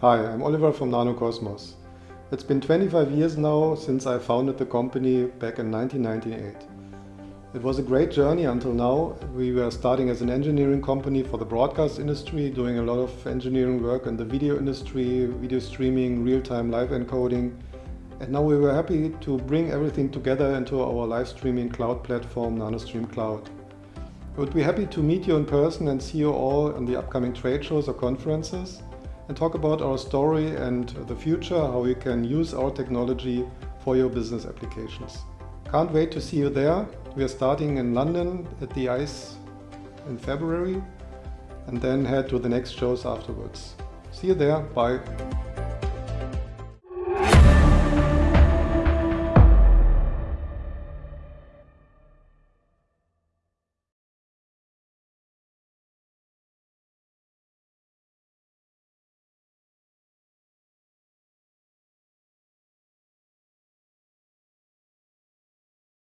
Hi, I'm Oliver from Nanocosmos. It's been 25 years now since I founded the company back in 1998. It was a great journey until now. We were starting as an engineering company for the broadcast industry, doing a lot of engineering work in the video industry, video streaming, real-time live encoding. And now we were happy to bring everything together into our live streaming cloud platform, NanoStream Cloud. Would be happy to meet you in person and see you all in the upcoming trade shows or conferences and talk about our story and the future, how you can use our technology for your business applications. Can't wait to see you there. We are starting in London at the ICE in February and then head to the next shows afterwards. See you there. Bye.